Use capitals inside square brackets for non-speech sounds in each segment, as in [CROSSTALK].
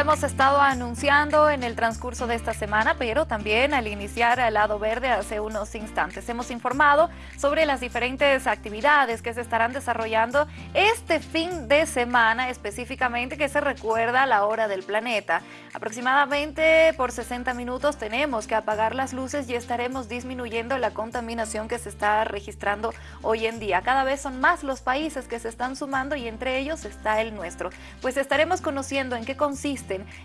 hemos estado anunciando en el transcurso de esta semana, pero también al iniciar el lado verde hace unos instantes. Hemos informado sobre las diferentes actividades que se estarán desarrollando este fin de semana, específicamente que se recuerda la hora del planeta. Aproximadamente por 60 minutos tenemos que apagar las luces y estaremos disminuyendo la contaminación que se está registrando hoy en día. Cada vez son más los países que se están sumando y entre ellos está el nuestro. Pues estaremos conociendo en qué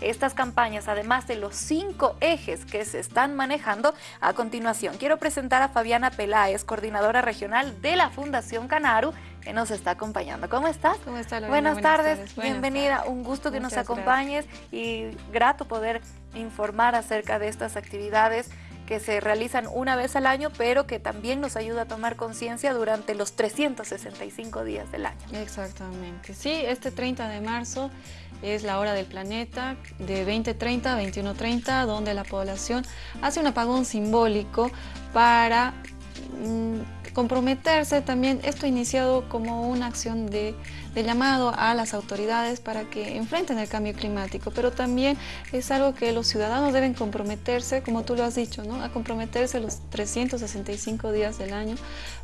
estas campañas, además de los cinco ejes que se están manejando a continuación. Quiero presentar a Fabiana Peláez, coordinadora regional de la Fundación Canaru, que nos está acompañando. ¿Cómo estás? ¿Cómo está, Buenas, tardes, bienvenida, un gusto que nos acompañes y grato poder informar acerca de estas actividades que se realizan una vez al año, pero que también nos ayuda a tomar conciencia durante los 365 días del año. Exactamente. Sí, este 30 de marzo es la hora del planeta de 2030 a 2130, donde la población hace un apagón simbólico para mm, comprometerse. También, esto iniciado como una acción de de llamado a las autoridades para que enfrenten el cambio climático, pero también es algo que los ciudadanos deben comprometerse, como tú lo has dicho, ¿no? a comprometerse los 365 días del año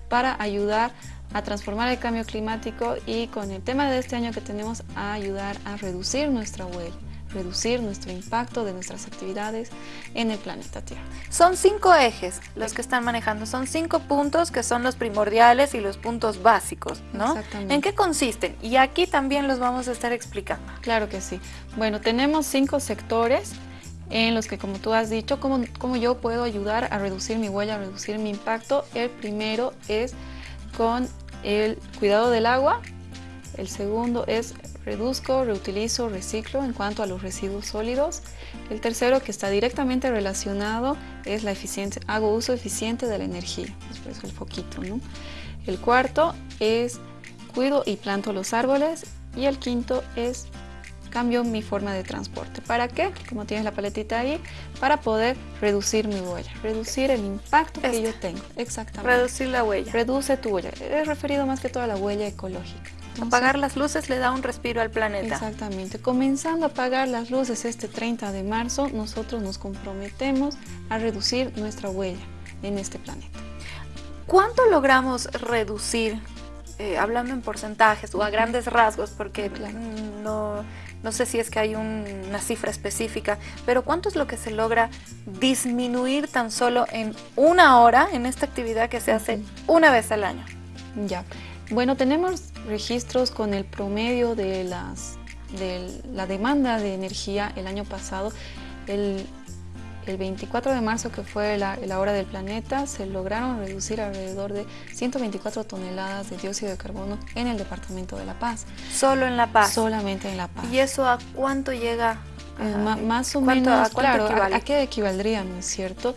para ayudar a transformar el cambio climático y con el tema de este año que tenemos a ayudar a reducir nuestra huella reducir nuestro impacto de nuestras actividades en el planeta Tierra. Son cinco ejes los que están manejando, son cinco puntos que son los primordiales y los puntos básicos, ¿no? Exactamente. ¿En qué consisten? Y aquí también los vamos a estar explicando. Claro que sí. Bueno, tenemos cinco sectores en los que, como tú has dicho, cómo, cómo yo puedo ayudar a reducir mi huella, a reducir mi impacto. El primero es con el cuidado del agua, el segundo es reduzco, reutilizo, reciclo en cuanto a los residuos sólidos. El tercero que está directamente relacionado es la eficiencia, hago uso eficiente de la energía, después el foquito. ¿no? El cuarto es cuido y planto los árboles y el quinto es cambio mi forma de transporte. ¿Para qué? Como tienes la paletita ahí, para poder reducir mi huella, reducir el impacto que yo tengo. Exactamente. Reducir la huella. Reduce tu huella. Es referido más que todo a la huella ecológica. Apagar las luces le da un respiro al planeta. Exactamente. Comenzando a apagar las luces este 30 de marzo, nosotros nos comprometemos a reducir nuestra huella en este planeta. ¿Cuánto logramos reducir, eh, hablando en porcentajes o a grandes rasgos, porque no, no sé si es que hay una cifra específica, pero cuánto es lo que se logra disminuir tan solo en una hora en esta actividad que se hace una vez al año? Ya. Bueno, tenemos registros con el promedio de, las, de la demanda de energía el año pasado. El, 24 de marzo, que fue la, hora del planeta, se lograron reducir alrededor de 124 toneladas de dióxido de carbono en el departamento de La Paz. ¿Solo en La Paz? Solamente en La Paz. ¿Y eso a cuánto llega? Eh, más o menos, claro, a, qué equivaldría, no es cierto?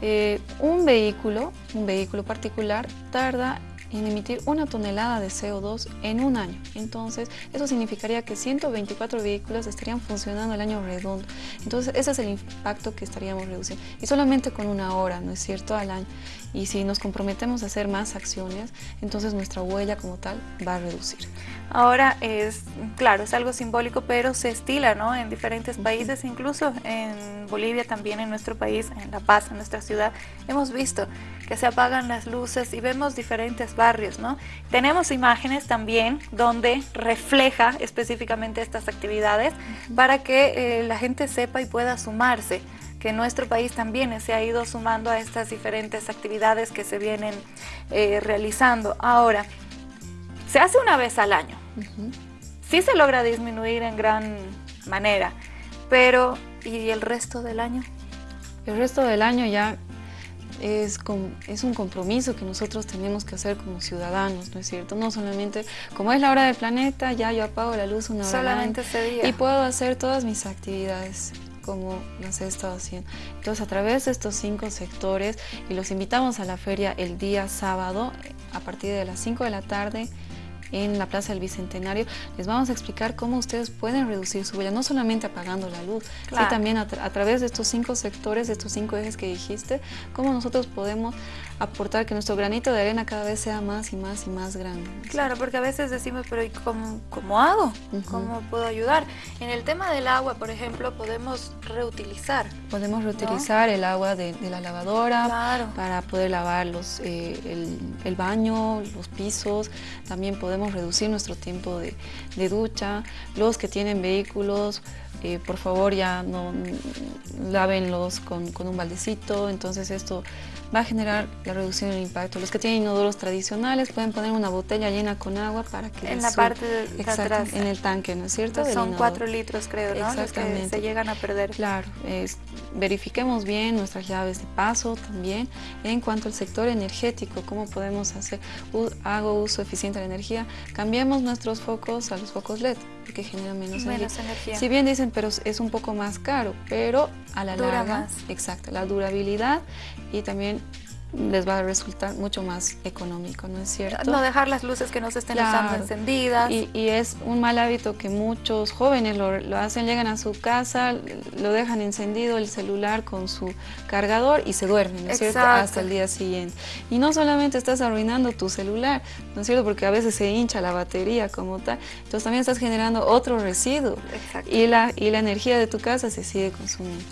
Eh, un vehículo, un vehículo particular, tarda en emitir una tonelada de CO2 en un año. Entonces, eso significaría que 124 vehículos estarían funcionando el año redondo. Entonces, ese es el impacto que estaríamos reduciendo. Y solamente con una hora, ¿no es cierto?, al año. Y si nos comprometemos a hacer más acciones, entonces nuestra huella como tal va a reducir. Ahora es, claro, es algo simbólico, pero se estila ¿no? en diferentes países, incluso en Bolivia también, en nuestro país, en La Paz, en nuestra ciudad, hemos visto que se apagan las luces y vemos diferentes barrios. ¿no? Tenemos imágenes también donde refleja específicamente estas actividades para que eh, la gente sepa y pueda sumarse que nuestro país también se ha ido sumando a estas diferentes actividades que se vienen eh, realizando. Ahora, se hace una vez al año. Sí se logra disminuir en gran manera, pero ¿y el resto del año? El resto del año ya es, es, un compromiso que nosotros tenemos que hacer como ciudadanos, ¿no es cierto? No solamente, como es la hora del planeta, ya yo apago la luz una hora Solamente ese día. Y puedo hacer todas mis actividades como las he estado haciendo. Entonces, a través de estos cinco sectores, y los invitamos a la feria el día sábado, a partir de las 5 de la tarde, en la Plaza del Bicentenario, les vamos a explicar cómo ustedes pueden reducir su huella, no solamente apagando la luz, sino también a, través de estos cinco sectores, de estos cinco ejes que dijiste, cómo nosotros podemos aportar que nuestro granito de arena cada vez sea más y más y más grande. Claro, porque a veces decimos, pero ¿y cómo, cómo hago? ¿Cómo puedo ayudar? En el tema del agua, por ejemplo, podemos reutilizar. Podemos reutilizar el agua de, la lavadora para poder lavar los, eh, el, baño, los pisos. También podemos reducir nuestro tiempo de, de ducha. Los que tienen vehículos eh, por favor ya no lávenlos con, con, un baldecito, entonces esto va a generar la reducción del impacto. Los que tienen inodoros tradicionales pueden poner una botella llena con agua para que... En la parte de, atrás. En el tanque, ¿no es cierto? son cuatro litros creo, ¿no? Exactamente. Los que se llegan a perder. Claro, verifiquemos bien nuestras llaves de paso también. En cuanto al sector energético, cómo podemos hacer, hago uso eficiente de la energía, cambiemos nuestros focos a los focos LED, porque generan menos, menos energía. Si bien dicen, pero es un poco más caro, pero a la Dura larga, más. exacto, la durabilidad y también les va a resultar mucho más económico, ¿no es cierto? No dejar las luces que no se estén usando encendidas. Y, es un mal hábito que muchos jóvenes lo, hacen, llegan a su casa, lo dejan encendido el celular con su cargador y se duermen, ¿no es cierto? Hasta el día siguiente. Y no solamente estás arruinando tu celular, ¿no es cierto? Porque a veces se hincha la batería como tal, entonces también estás generando otro residuo. Y la, y la energía de tu casa se sigue consumiendo.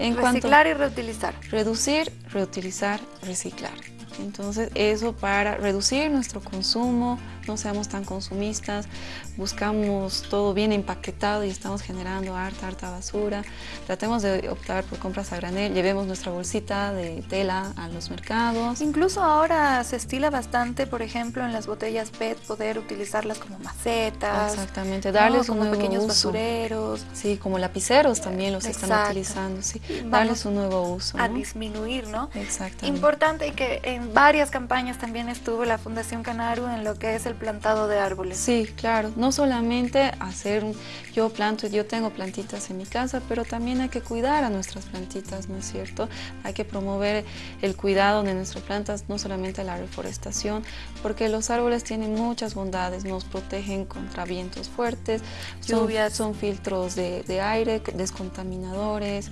En Reciclar y reutilizar. Reducir, reutilizar, reciclar. Entonces eso para reducir nuestro consumo, no seamos tan consumistas, buscamos todo bien empaquetado y estamos generando harta, harta basura. Tratemos de optar por compras a granel, llevemos nuestra bolsita de tela a los mercados. Incluso ahora se estila bastante, por ejemplo, en las botellas PET, poder utilizarlas como macetas. Exactamente, darles un nuevo pequeños uso. basureros. Sí, como lapiceros también los están utilizando, sí. darles un nuevo uso. A disminuir, ¿no? Exactamente. Importante que en varias campañas también estuvo la Fundación Canaru en lo que es el plantado de árboles. Sí, claro, no solamente hacer, yo planto, yo tengo plantitas en mi casa, pero también hay que cuidar a nuestras plantitas, ¿no es cierto? Hay que promover el cuidado de nuestras plantas, no solamente la reforestación, porque los árboles tienen muchas bondades, nos protegen contra vientos fuertes, lluvias, son, filtros de, de aire, descontaminadores,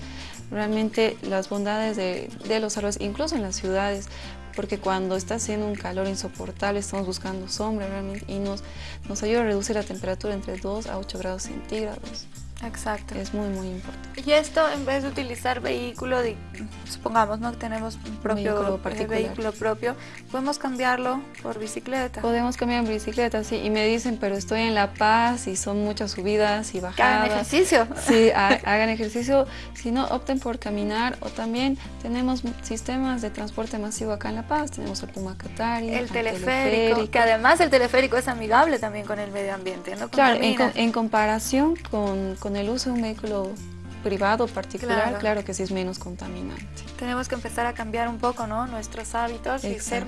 realmente las bondades de, de, los árboles, incluso en las ciudades, porque cuando está haciendo un calor insoportable estamos buscando sombra realmente y nos, nos ayuda a reducir la temperatura entre 2 a 8 grados centígrados. Exacto. Es muy, muy importante. Y esto, en vez de utilizar vehículo, de, supongamos ¿no? que tenemos un propio vehículo, eh, vehículo, propio, podemos cambiarlo por bicicleta. Podemos cambiar en bicicleta, sí. Y me dicen, pero estoy en La Paz y son muchas subidas y bajadas. Hagan ejercicio. Sí, [LAUGHS] hagan ejercicio. Si no, opten por caminar. O también tenemos sistemas de transporte masivo acá en La Paz. Tenemos el Puma Catari, el, teleférico, Que además el teleférico es amigable también con el medio ambiente. ¿no? Claro, en, en comparación con con el uso de un vehículo privado particular, claro. que sí es menos contaminante. Tenemos que empezar a cambiar un poco ¿no? nuestros hábitos y ser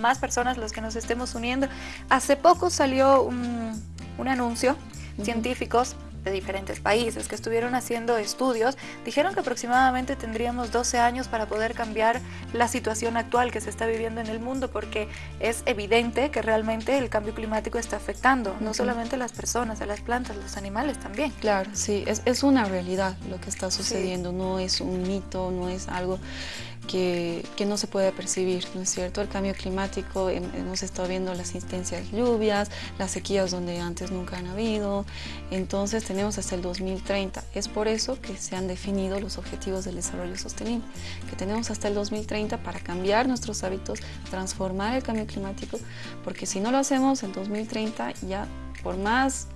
más personas los que nos estemos uniendo. Hace poco salió un, un anuncio, científicos de diferentes países que estuvieron haciendo estudios, dijeron que aproximadamente tendríamos 12 años para poder cambiar la situación actual que se está viviendo en el mundo, porque es evidente que realmente el cambio climático está afectando, no solamente a las personas, a las plantas, los animales también. Claro, sí, es, es una realidad lo que está sucediendo, no es un mito, no es algo que, no se puede percibir, ¿no es cierto? El cambio climático, hemos estado viendo las intensias lluvias, las sequías donde antes nunca han habido, entonces tenemos hasta el 2030. Es por eso que se han definido los objetivos del desarrollo sostenible, que tenemos hasta el 2030 para cambiar nuestros hábitos, transformar el cambio climático, porque si no lo hacemos, el 2030 ya por más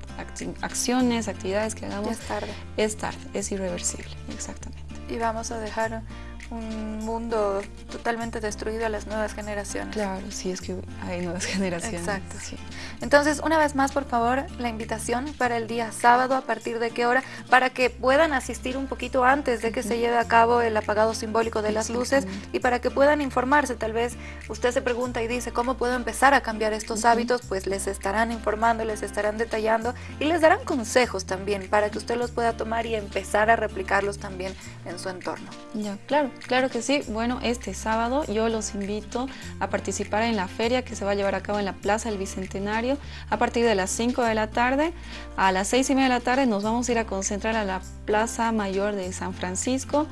acciones, actividades que hagamos, es tarde. Es tarde, es irreversible, exactamente. Y vamos a dejar un mundo totalmente destruido a las nuevas generaciones. Claro, sí, es que hay nuevas [LAUGHS] generaciones. Exacto. Sí. Entonces, una vez más, por favor, la invitación para el día sábado, ¿a partir de qué hora? Para que puedan asistir un poquito antes de que se lleve a cabo el apagado simbólico de las luces y para que puedan informarse. Tal vez usted se pregunta y dice, ¿cómo puedo empezar a cambiar estos hábitos? Pues les estarán informando, les estarán detallando y les darán consejos también para que usted los pueda tomar y empezar a replicarlos también en su entorno. Ya, claro. Claro que sí. Bueno, este sábado yo los invito a participar en la feria que se va a llevar a cabo en la Plaza del Bicentenario a partir de las 5 de la tarde. A las 6 y media de la tarde nos vamos a ir a concentrar a la Plaza Mayor de San Francisco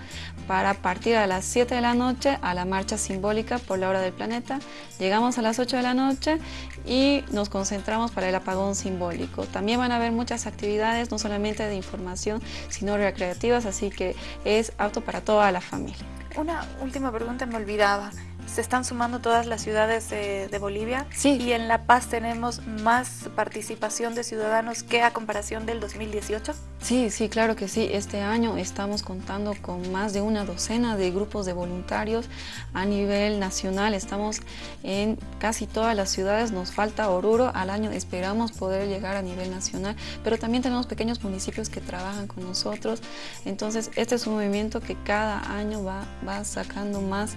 para partir a las 7 de la noche a la marcha simbólica por la hora del planeta. Llegamos a las 8 de la noche y nos concentramos para el apagón simbólico. También van a haber muchas actividades, no solamente de información, sino recreativas, así que es apto para toda la familia. Una última pregunta, me olvidaba se están sumando todas las ciudades de, Bolivia sí. y en La Paz tenemos más participación de ciudadanos que a comparación del 2018. Sí, sí, claro que sí. Este año estamos contando con más de una docena de grupos de voluntarios a nivel nacional. Estamos en casi todas las ciudades, nos falta Oruro. Al año esperamos poder llegar a nivel nacional, pero también tenemos pequeños municipios que trabajan con nosotros. Entonces, este es un movimiento que cada año va, va sacando más,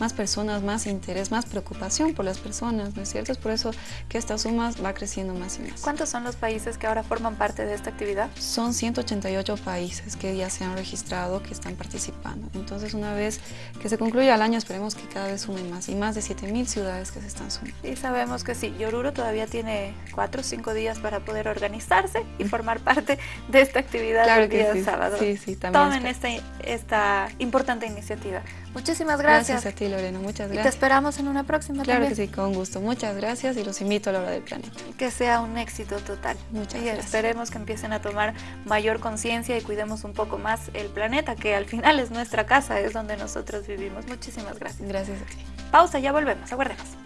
más personas más interés, más preocupación por las personas, ¿no es cierto? Es por eso que esta suma va creciendo más y más. ¿Cuántos son los países que ahora forman parte de esta actividad? Son 188 países que ya se han registrado, que están participando. Entonces, una vez que se concluya el año, esperemos que cada vez sumen más y más de 7.000 ciudades que se están sumando. Y sabemos que sí, Yoruro todavía tiene 4 o 5 días para poder organizarse y formar parte de esta actividad claro el día sí. sábado. Sí, sí, también. Tomen esta, esta importante iniciativa. Muchísimas gracias. Gracias a ti, Lorena. Muchas gracias. Y te esperamos en una próxima Claro también. que sí, con gusto. Muchas gracias y los invito a la hora del planeta. Que sea un éxito total. Muchas y gracias. esperemos que empiecen a tomar mayor conciencia y cuidemos un poco más el planeta, que al final es nuestra casa, es donde nosotros vivimos. Muchísimas gracias. Gracias a ti. Pausa, ya volvemos. Aguardemos.